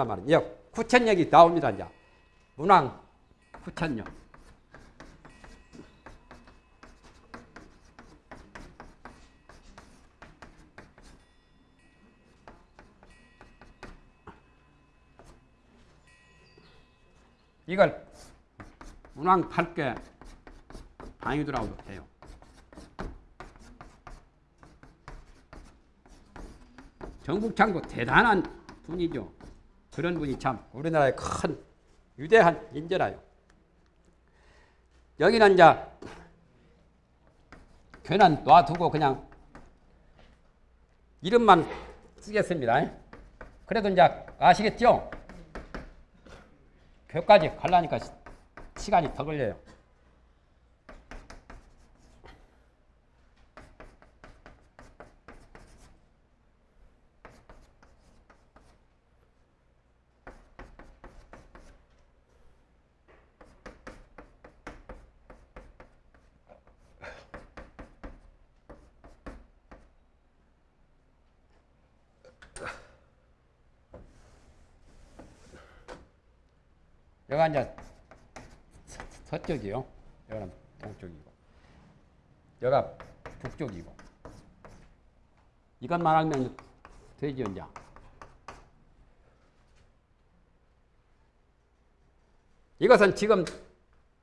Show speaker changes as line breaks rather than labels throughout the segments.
한단 말이에요. 구천역이 나옵니다. 이제 문왕 구천역. 이걸 문왕 8개 방위도라고도 해요. 정국창도 대단한 분이죠. 그런 분이 참 우리나라의 큰 위대한 인재라요. 여기는 이제 괜한 놔두고 그냥 이름만 쓰겠습니다. 그래도 이제 아시겠죠? 교까지 가려니까 시간이 더 걸려요. 여기가 이제 서- 서쪽이요. 여기는 동쪽이고. 여기가 북쪽이고. 이것만 알면 되죠, 이제. 이것은 지금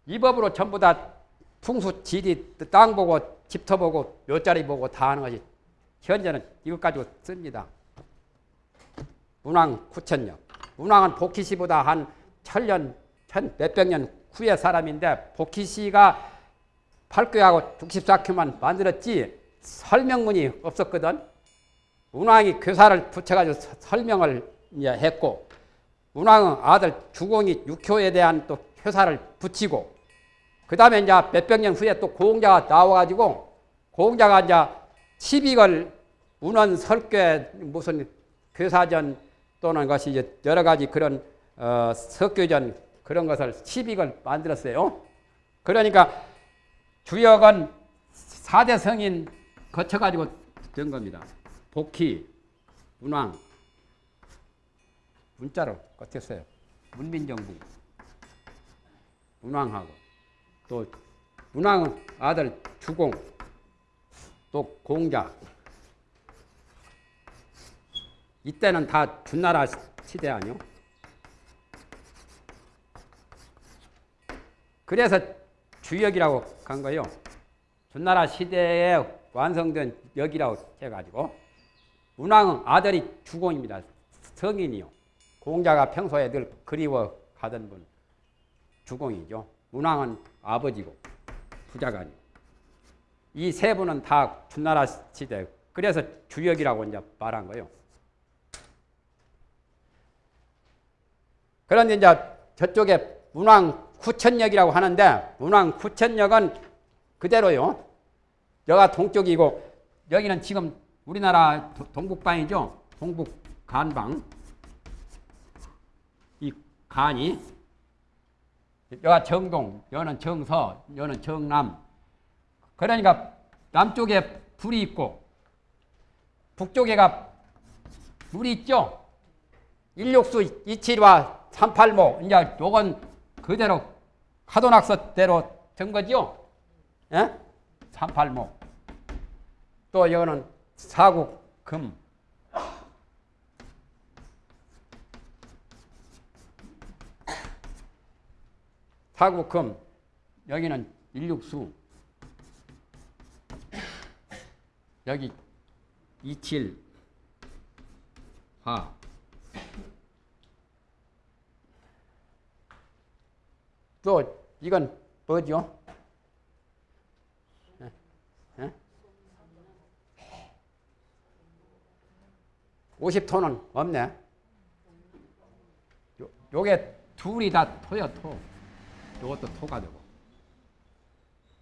이 법으로 전부 다 풍수, 지리, 땅 보고, 집터 보고, 묘자리 보고 다 하는 것이 현재는 이것 가지고 씁니다. 문왕 구천년. 문왕은 복희시보다 한 천년, 천 몇백 년 후의 사람인데 복희시가 8교하고 64교만 만들었지 설명문이 없었거든. 문왕이 교사를 붙여가지고 서- 설명을 했고 문왕은 아들 주공이 육효에 대한 또 교사를 붙이고 그 다음에 이제 몇백 년 후에 또 고공자가 나와가지고 고공자가 이제 시빅을 운원 설교 무슨 교사전 또는 것이 이제 여러 가지 그런 어, 석교전 그런 것을 시빅을 만들었어요. 그러니까 주역은 사대 성인 거쳐가지고 된 겁니다. 복희, 문왕, 문자로 거쳤어요. 문민정부, 문왕하고 또 문왕은 아들 주공, 또 공자. 이때는 다 준나라 시대 아니요? 그래서 주역이라고 간 거요. 준나라 시대에 완성된 역이라고 해가지고 문왕은 아들이 주공입니다. 성인이요. 공자가 평소에 늘 그리워 가던 분 주공이죠. 문왕은 아버지고 부자가 이세 분은 다 준나라 시대 그래서 주역이라고 이제 말한 거예요. 그런데 이제 저쪽에 문왕 구천역이라고 하는데 문왕 구천역은 그대로요. 여가 동쪽이고 여기는 지금 우리나라 도- 동북방이죠. 동북 간방. 이 간이 여가 정동, 여는 정서, 여는 정남. 그러니까 남쪽에 불이 있고 북쪽에가 물이 있죠. 일육수 이칠과 삼팔모 이제 요건 그대로 카도낙서대로 된 거죠. 예? 삼팔모. 또 이거는 사국 금. 사국 금. 여기는 일육수. 여기 이칠 화. 또 이건 뭐죠? 예? 예? 50토는 없네. 요, 요게 둘이 다 토야 토. 요것도 토가 되고.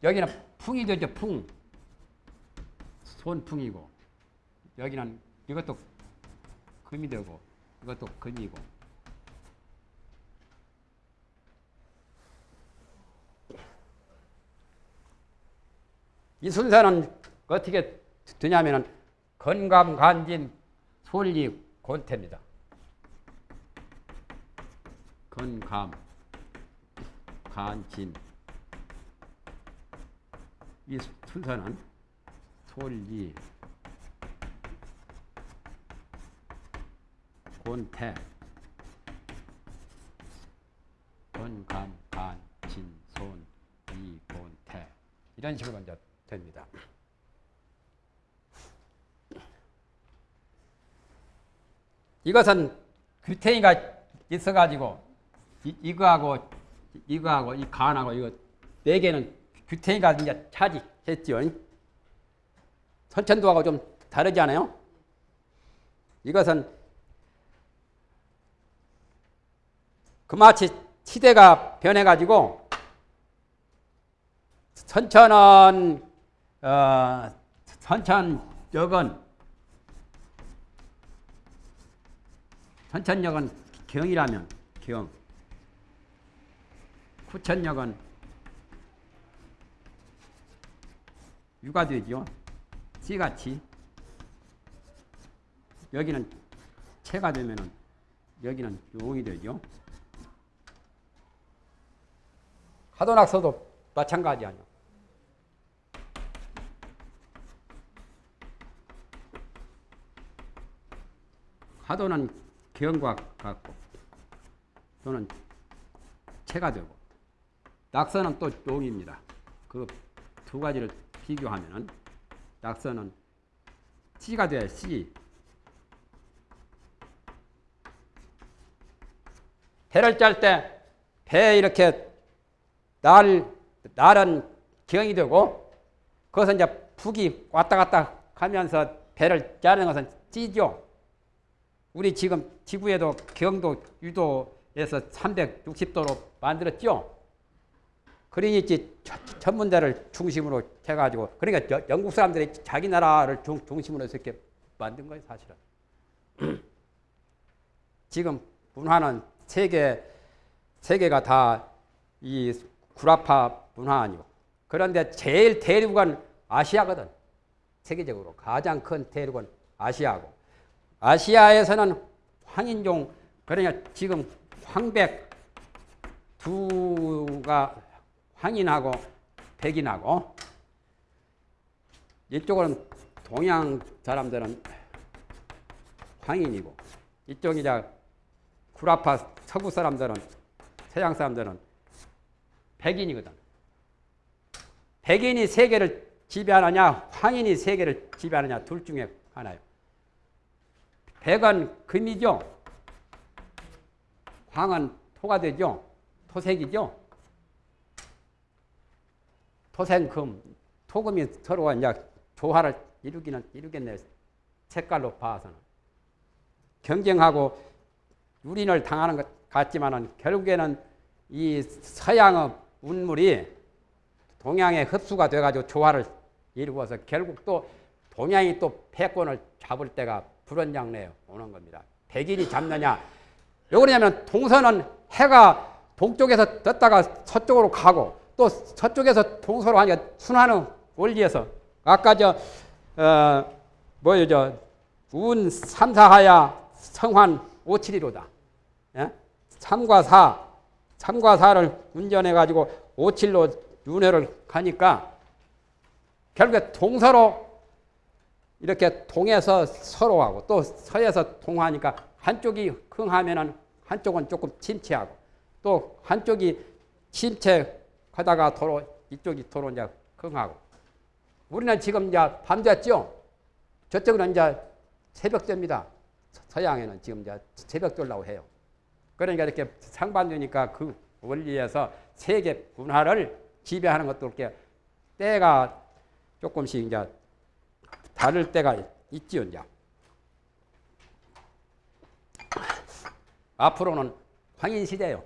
여기는 풍이 되죠 풍. 손풍이고. 여기는 이것도 금이 되고 이것도 금이고. 이 순서는 어떻게 되냐면은 건강 간진 솔리 곤태입니다. 건감, 간진. 이 순서는 솔리, 곤태, 건감, 간, 진, 손, 이, 곤태. 이런 식으로 이제 됩니다. 이것은 규태이가 있어가지고 이, 이거하고 이거하고 이 간하고 이거 네 개는 규태이가 이제 차지했죠. 선천도하고 좀 다르지 않아요? 이것은 그마치 시대가 변해가지고 선천은 어, 선천역은 선천역은 경이라면 경 후천역은 유가 되죠. 씨같이 여기는 체가 되면은 여기는 용이 되죠. 하도낙서도 마찬가지 아니요. 하도는 경과 같고 또는 체가 되고 낙서는 또 용입니다. 그 두 가지를 비교하면은 낙서는 씨가 돼 씨. 배를 짤 때 배 이렇게 날 날은 경이 되고 그것은 이제 북이 왔다 갔다 하면서 배를 짜는 것은 찌죠. 우리 지금 지구에도 경도 유도에서 360도로 만들었죠. 그러니 전문대를 중심으로 해가지고 그러니까 영국 사람들이 자기 나라를 중, 중심으로 해서 이렇게 만든 거예요 사실은. 지금 문화는 세계 세계가 다 이 구라파 문화 아니고 그런데 제일 대륙은 아시아거든 세계적으로 가장 큰 대륙은 아시아고 아시아에서는 황인종 그러니까 지금 황백 두가 황인하고 백인하고 이쪽은 동양 사람들은 황인이고 이쪽 이제 구라파 서구 사람들은 서양 사람들은 백인이거든. 백인이 세계를 지배하느냐 황인이 세계를 지배하느냐 둘 중에 하나요. 백은 금이죠. 황은 토가 되죠. 토색이죠. 토생금, 토금이 서로 이제 조화를 이루기는 이루겠네요. 색깔로 봐서는. 경쟁하고 유린을 당하는 것 같지만은 결국에는 이 서양의 운물이 동양에 흡수가 돼가지고 조화를 이루어서 결국 또 동양이 또 패권을 잡을 때가 불원장래에 오는 겁니다. 백인이 잡느냐. 왜 그러냐면 동서는 해가 동쪽에서 떴다가 서쪽으로 가고 또 서쪽에서 동서로 하니까 순환의 원리에서 아까 저, 어, 뭐요, 저, 운 삼사하야 성환 오칠이로다. 예? 3과 4, 3과 4를 운전해가지고 오칠로 윤회를 가니까 결국에 동서로 이렇게 동에서 서로 하고 또 서에서 동하니까 한쪽이 흥하면은 한쪽은 조금 침체하고 또 한쪽이 침체하다가 도로 이쪽이 도로 이제 흥하고 우리는 지금 이제 밤 됐죠. 저쪽은 이제 새벽됩니다. 서양에는 지금 이제 새벽돌라고 해요. 그러니까 이렇게 상반되니까 그 원리에서 세계 문화를 지배하는 것도 이렇게 때가 조금씩 이제 다를 때가 있지요. 앞으로는 황인 시대요.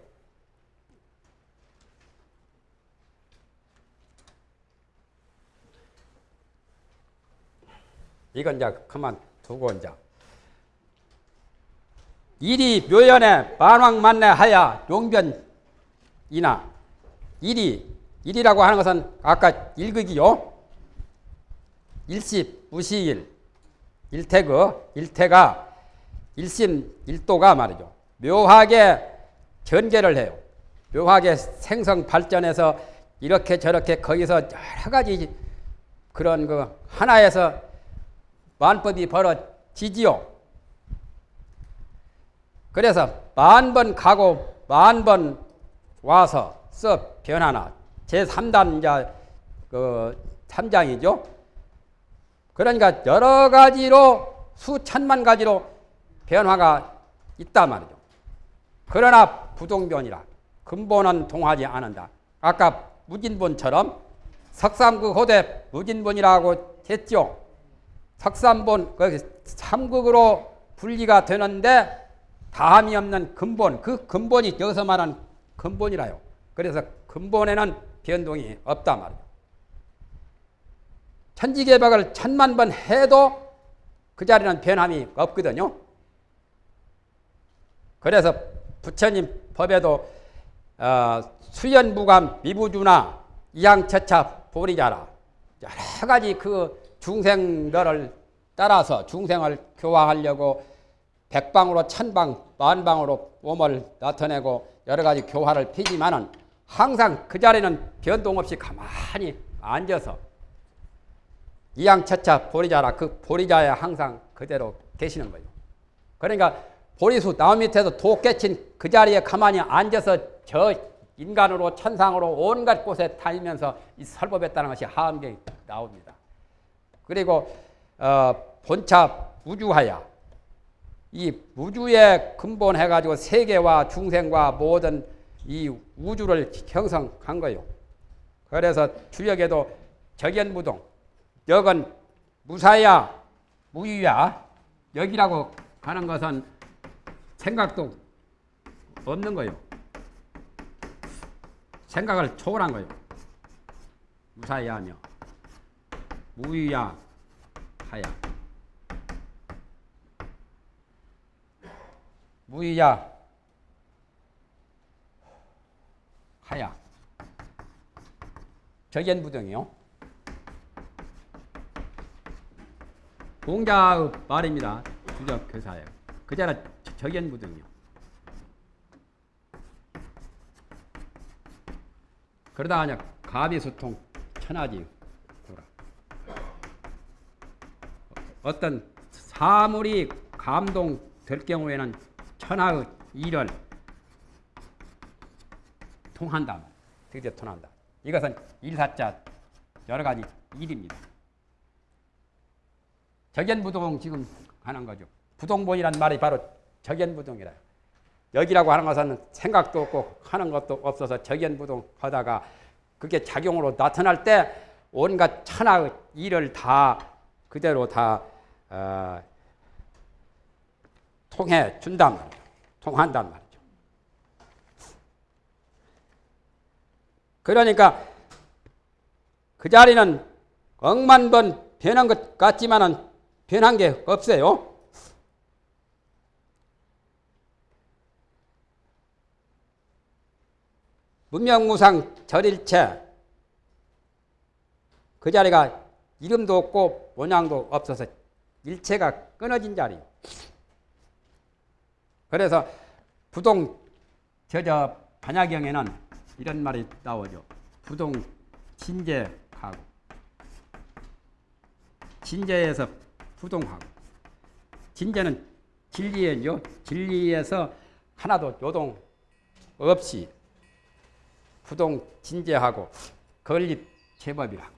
이건 이제 그만 두고 이제 일이 묘연에 만왕만내 하야 용변이나 일이 일이라고 하는 것은 아까 일극이요. 일십 무시일 일태그 일태가 일심 일도가 말이죠. 묘하게 전개를 해요. 묘하게 생성 발전해서 이렇게 저렇게 거기서 여러 가지 그런 그 하나에서 만법이 벌어지지요. 그래서 만 번 가고 만 번 와서 써 변하나 제3단 이제 그 3장이죠. 그러니까 여러 가지로 수천만 가지로 변화가 있단 말이죠. 그러나 부동변이라 근본은 동하지 않는다. 아까 무진본처럼 석삼극 호대 무진본이라고 했죠. 석삼본 그 삼극으로 분리가 되는데 다함이 없는 근본 그 근본이 여기서 말하는 근본이라요. 그래서 근본에는 변동이 없다 말이에요. 천지개박을 천만 번 해도 그 자리는 변함이 없거든요. 그래서 부처님 법에도 어, 수연무감 미부주나 이양처차 보리자라 여러 가지 그 중생들을 따라서 중생을 교화하려고 백방으로 천방 만방으로 몸을 나타내고 여러 가지 교화를 피지만은 항상 그 자리는 변동 없이 가만히 앉아서 이양처차 보리자라 그 보리자에 항상 그대로 계시는 거예요. 그러니까 보리수 나무 밑에서 도 깨친 그 자리에 가만히 앉아서 저 인간으로 천상으로 온갖 곳에 다니면서 이 설법했다는 것이 하암경이 나옵니다. 그리고 어, 본차 무주하야 이 우주에 근본 해가지고 세계와 중생과 모든 이 우주를 형성한 거요. 그래서 주역에도 적연무동, 역은 무사야, 무유야, 역이라고 하는 것은 생각도 없는 거요. 생각을 초월한 거요. 무사야며 무유야 하야. 무이야 하야 적연부등이요. 공자의 말입니다. 주적 교사예요. 그자는 적연부등이요. 그러다 그냥 가비소통 천하지 돌아. 어떤 사물이 감동될 경우에는 천하의 일을 통한다. 드디어 통한다. 이것은 일사자 여러 가지 일입니다. 적연부동 지금 하는 거죠. 부동본이란 말이 바로 적연부동이라. 여기라고 하는 것은 생각도 없고 하는 것도 없어서 적연부동 하다가 그게 작용으로 나타날 때 온갖 천하의 일을 다 그대로 다 어, 통해 준단 말이에요. 통한단 말이죠. 그러니까 그 자리는 억만 번 변한 것 같지만은 변한 게 없어요. 문명무상 절일체 그 자리가 이름도 없고 모양도 없어서 일체가 끊어진 자리. 그래서 부동 저저 반야경에는 이런 말이 나오죠. 부동 진제하고 진제에서 부동하고 진제는 진리예요. 진리에서 하나도 요동 없이 부동 진제하고 건립 제법이라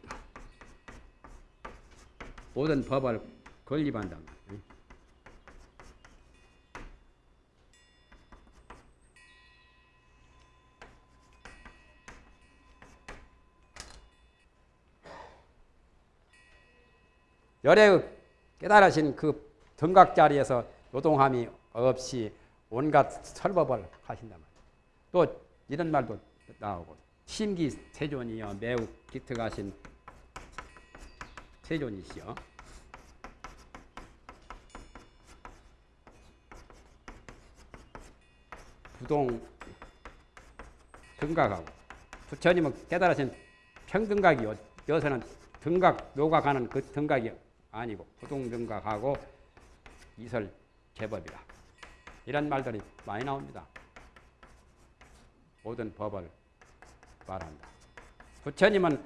모든 법을 건립한다. 열의 깨달으신 그 등각 자리에서 노동함이 없이 온갖 설법을 하신단 말이에요. 또 이런 말도 나오고 심기 세존이여 매우 기특하신 세존이시여. 부동 등각하고 부처님은 깨달으신 평등각이요. 여기서는 등각 노각하는 그 등각이 아니고 부동등각하고 이설 제법이라 이런 말들이 많이 나옵니다. 모든 법을 말한다. 부처님은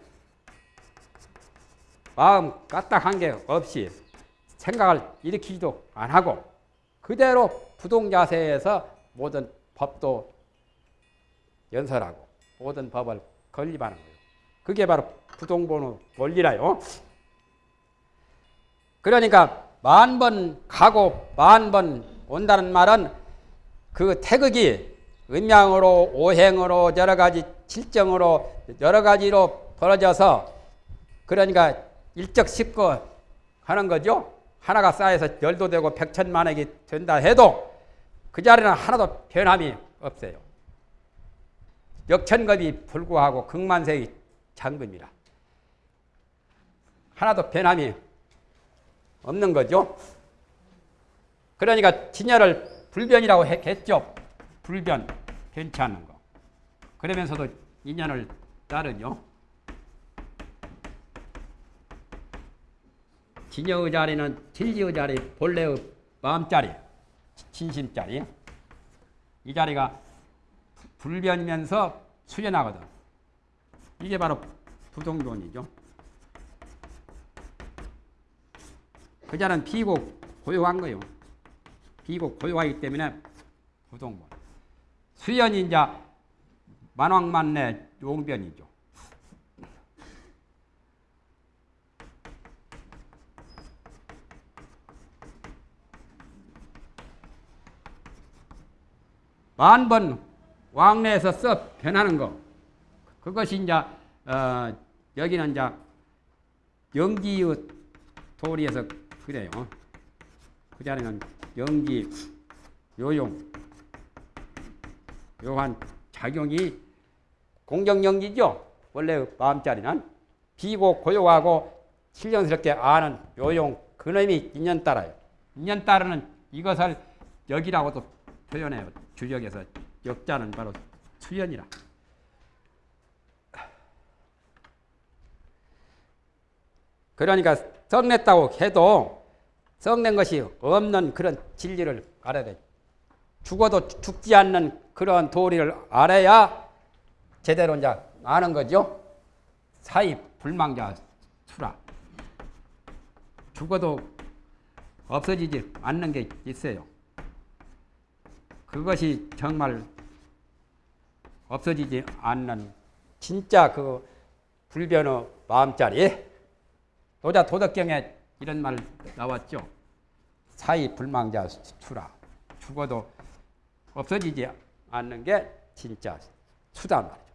마음 까딱한 게 없이 생각을 일으키지도 안 하고 그대로 부동자세에서 모든 법도 연설하고 모든 법을 건립하는 거예요. 그게 바로 부동본의 원리라요. 그러니까 만 번 가고 만 번 온다는 말은 그 태극이 음양으로 오행으로 여러 가지 칠정으로 여러 가지로 벌어져서 그러니까 일적십거 하는 거죠. 하나가 쌓여서 열도 되고 백천만액이 된다 해도 그 자리는 하나도 변함이 없어요. 역천겁이 불구하고 극만색이 장금이라 하나도 변함이 없는 거죠. 그러니까 진열을 불변이라고 했죠. 불변, 변치 않는 거. 그러면서도 인연을 따르죠. 진여의 자리는 진리의 자리, 본래의 마음자리, 진심자리. 이 자리가 불변이면서 수련하거든. 이게 바로 부동론이죠. 그 자는 비고 고요한 거요. 비고 고요하기 때문에 부동본. 수연이 이제 만왕만내 용변이죠. 만번 왕래에서 써 변하는 거. 그것이 이제 어, 여기는 이제 영지의 도리에서 그래요. 그 자리는 영지 요용 요한 작용이 공정영지죠. 원래 마음자리는 비고 고요하고 실령스럽게 아는 요용 그놈이 인연 따라요. 인연 따르는 이것을 여기라고도 표현해요. 주역에서 역자는 바로 수연이라. 그러니까 썩냈다고 해도 썩낸 것이 없는 그런 진리를 알아야 돼. 죽어도 죽지 않는 그런 도리를 알아야 제대로 이제 아는 거죠. 사이 불망자 수라. 죽어도 없어지지 않는 게 있어요. 그것이 정말 없어지지 않는 진짜 그 불변의 마음자리. 노자 도덕경에 이런 말 나왔죠. 사이 불망자 수라. 죽어도 없어지지 않는 게 진짜 수단 말이죠.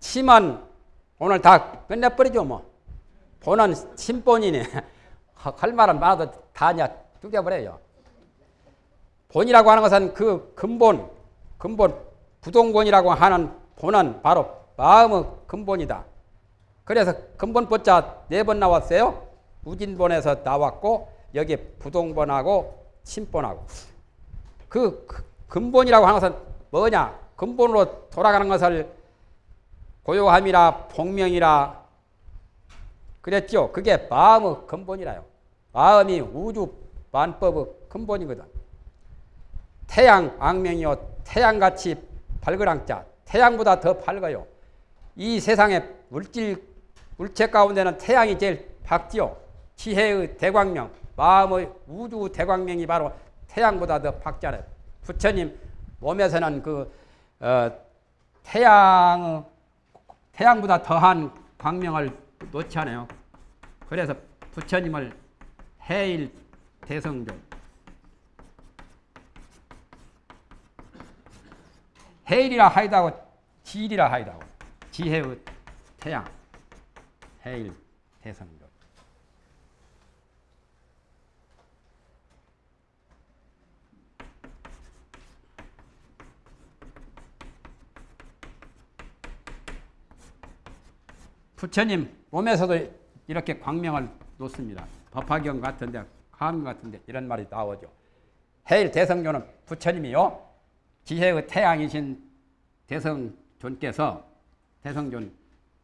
심은 오늘 다 끝내버리죠 뭐. 본은 심본이네. 할 말은 많아도 다냐 뚝겨버려요. 본이라고 하는 것은 그 근본, 근본, 부동본이라고 하는 본은 바로 마음의 근본이다. 그래서 근본보자 네 번 나왔어요. 우진본에서 나왔고 여기 부동본하고 신본하고 그 근본이라고 하는 것은 뭐냐? 근본으로 돌아가는 것을 고요함이라 복명이라 그랬죠. 그게 마음의 근본이라요. 마음이 우주 만법의 근본이거든. 태양 악명이요 태양같이 밝으랑자 태양보다 더 밝아요. 이 세상의 물질 물체 가운데는 태양이 제일 밝지요. 지혜의 대광명, 마음의 우주 대광명이 바로 태양보다 더 밝잖아요. 부처님 몸에서는 그 어, 태양 태양보다 더한 광명을 놓지 않아요. 그래서 부처님을 해일 대성종 해일이라 하이도 하고 지일이라 하이도 하고 지혜의 태양 해일 대성종 부처님 몸에서도 이렇게 광명을 놓습니다. 법화경 같은데 감 같은데 이런 말이 나오죠. 해일 대성조는 부처님이요. 지혜의 태양이신 대성존께서 대성존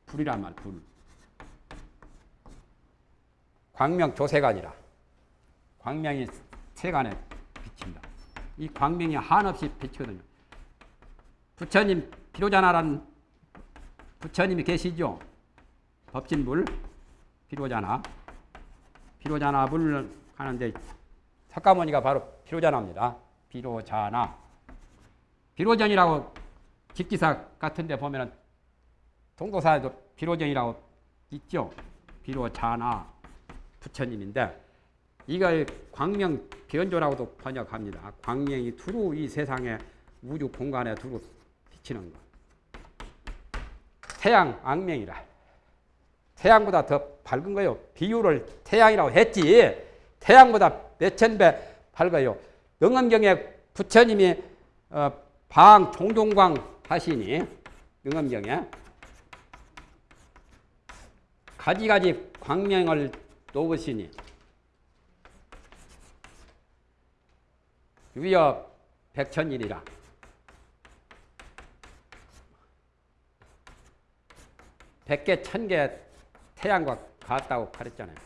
불이란 말 불. 광명 조세간이라. 광명이 세간에 비친다. 이 광명이 한없이 비치거든요. 부처님 비로자나라는 부처님이 계시죠. 법진불 비로자나 비로자나 불을 하는데 석가모니가 바로 비로자나입니다. 비로자나 비로전이라고 집기사 같은 데 보면은 동도사에도 비로전이라고 있죠. 비로자나 부처님인데 이걸 광명 변조라고도 번역합니다. 광명이 두루 이 세상에 우주 공간에 두루 비치는 것. 태양 악명이라. 태양보다 더 밝은 거요. 비율을 태양이라고 했지. 태양보다 몇천 배 밝아요. 영엄경에 부처님이 어, 방 종종광 하시니 영엄경에 가지가지 광명을 놓으시니 위여 백천일이라 백개 천개 태양과 같다고 가르쳤잖아요.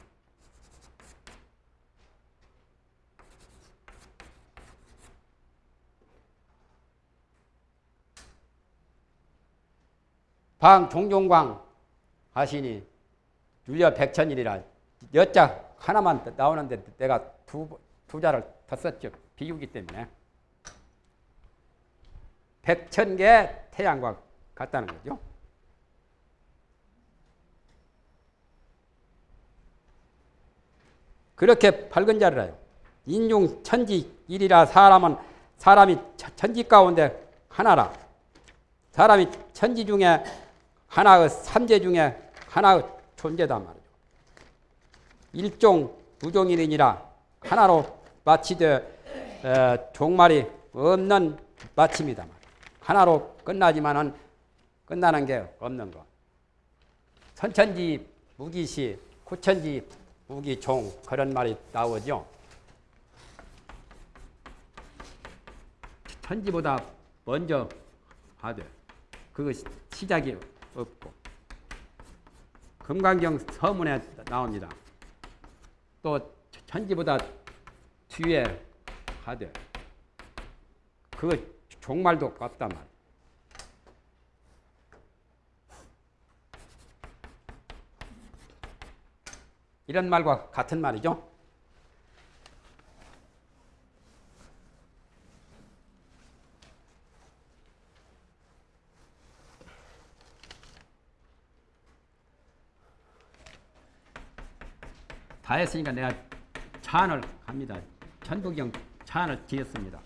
방 종종광 하시니 율려 백천일이라 여자 하나만 나오는데 내가 두, 두 자를 더 썼죠. 비유기 때문에. 백천 개 태양과 같다는 거죠. 그렇게 밝은 자리라요. 인중 천지 일이라 사람은 사람이 천지 가운데 하나라. 사람이 천지 중에 하나의 삼재 중에 하나의 존재단 말이죠. 일종 무종일이니라 하나로 마치되 에, 종말이 없는 마침이다. 하나로 끝나지만은 끝나는 게 없는 거. 선천지 무기시, 구천지 무기종 그런 말이 나오죠. 천지보다 먼저 하되 그것이 시작이 없고 금강경 서문에 나옵니다. 또 천지보다 뒤에 하되 그 종말도 없단 말. 이런 말과 같은 말이죠. 다 했으니까 내가 찬을 갑니다. 천부경 찬을 지었습니다.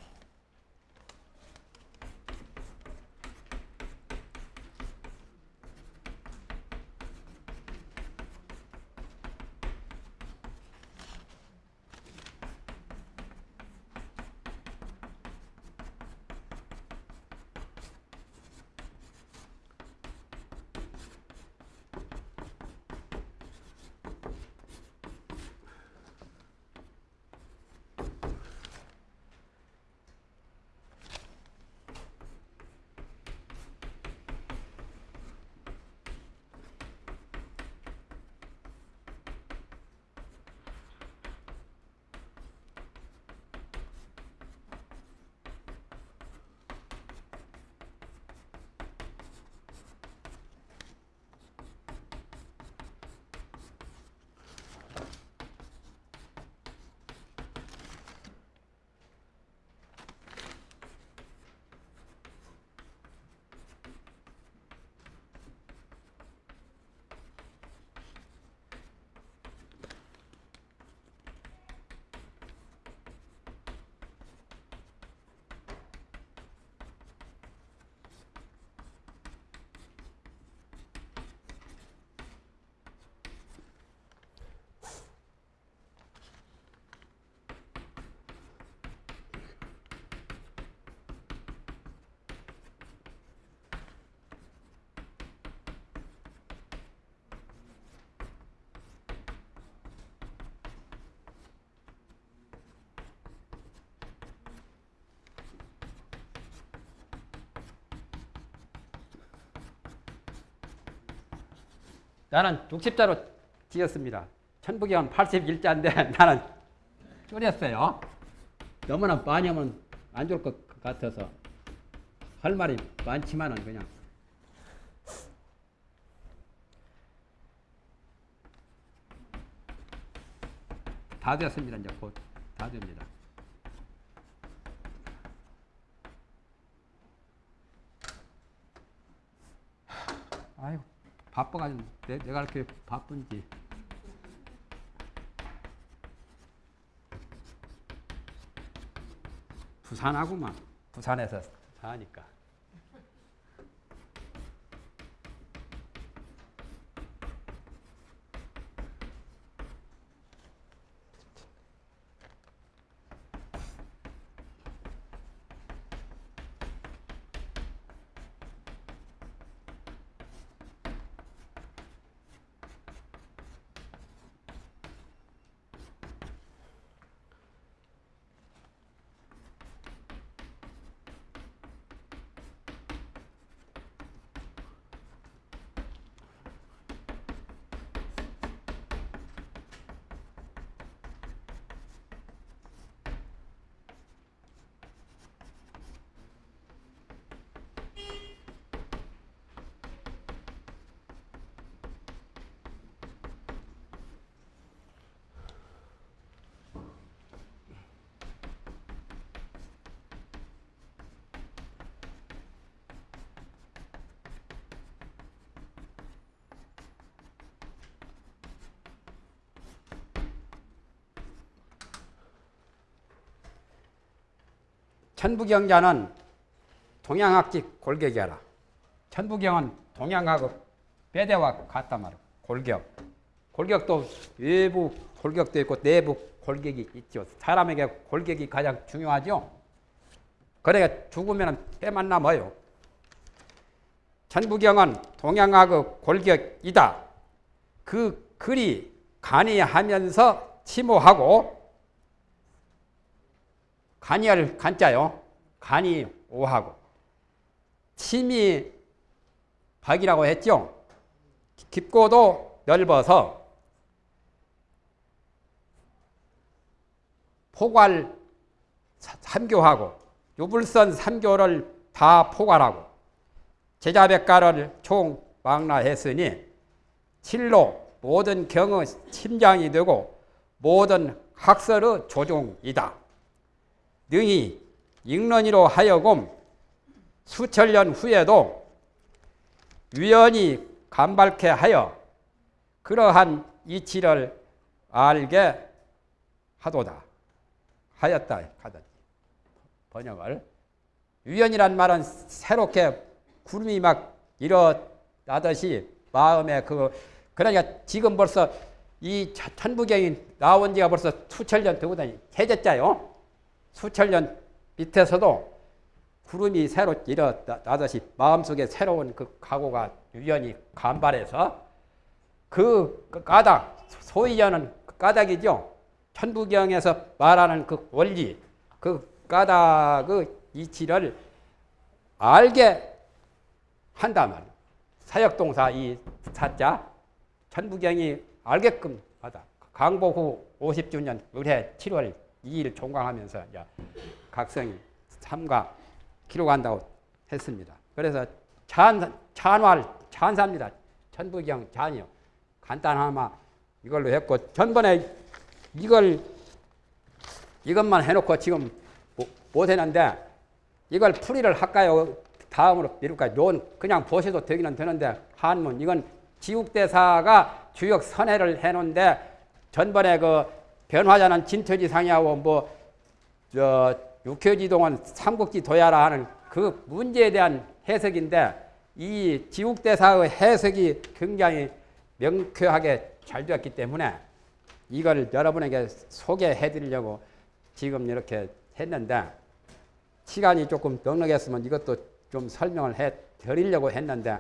나는 60자로 지었습니다. 천부경은 81자인데 나는 줄였어요. 너무나 많이 하면 안 좋을 것 같아서 할 말이 많지만은 그냥 다 됐습니다. 이제 곧 다 됩니다. 아유 바빠가지고 내, 내가 이렇게 바쁜지. 부산하고만. 부산에서. 사니까 천부경자는 동양학지 골격이라. 천부경은 동양하고 배대와 같단 말이야. 골격. 골격도 외부 골격도 있고 내부 골격이 있죠. 사람에게 골격이 가장 중요하죠. 그러니까 죽으면 때만 남아요. 천부경은 동양학의 골격이다. 그 글이 간이하면서 침호하고 간이할 간자요. 간이 오하고 침이 박이라고 했죠. 깊고도 넓어서 포괄 삼교하고 유불선 삼교를 다 포괄하고 제자백가를 총 망라했으니 칠로 모든 경의 침장이 되고 모든 학설의 조종이다. 능히 익런이로 하여금 수천 년 후에도 유연히 간발케 하여 그러한 이치를 알게 하도다. 하였다. 하다. 번역을. 유연이란 말은 새롭게 구름이 막 일어나듯이 마음에 그, 그러니까 지금 벌써 이 천부경이 나온 지가 벌써 수천 년 되거든요. 세제자요. 수천 년 밑에서도 구름이 새로 일어나듯이 마음속에 새로운 그 각오가 유연히 간발해서 그 까닭, 소위 하는 그 까닭이죠. 천부경에서 말하는 그 원리, 그 까닭의 이치를 알게 한다 말 사역동사 이 사자 천부경이 알게끔 하다. 강복 후 50주년 의뢰 7월 2일 종강하면서 이제 각성이 삼가 기록한다고 했습니다. 그래서 찬, 찬활, 찬사입니다. 천부경 찬이요. 간단하마 이걸로 했고 전번에 이걸 이것만 해놓고 지금 못 했는데 이걸 풀이를 할까요? 다음으로 미룰까요? 논 그냥 보셔도 되기는 되는데 한문 이건 지국대사가 주역 선회를 해놓은데 전번에 그 변화자는 진토지상이하고 뭐저 육효지동은 삼국지 도야라 하는 그 문제에 대한 해석인데 이 지국대사의 해석이 굉장히 명쾌하게 잘 되었기 때문에 이걸 여러분에게 소개해 드리려고 지금 이렇게 했는데 시간이 조금 넉넉했으면 이것도 좀 설명을 해 드리려고 했는데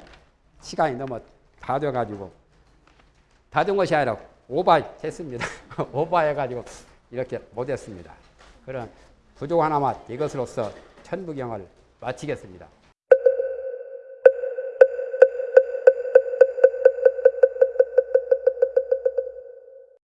시간이 너무 다 돼가지고 다 된 것이 아니라 오버했습니다. 오버해가지고 이렇게 못했습니다. 그런 부족 하나만 이것으로서 천부경을 마치겠습니다.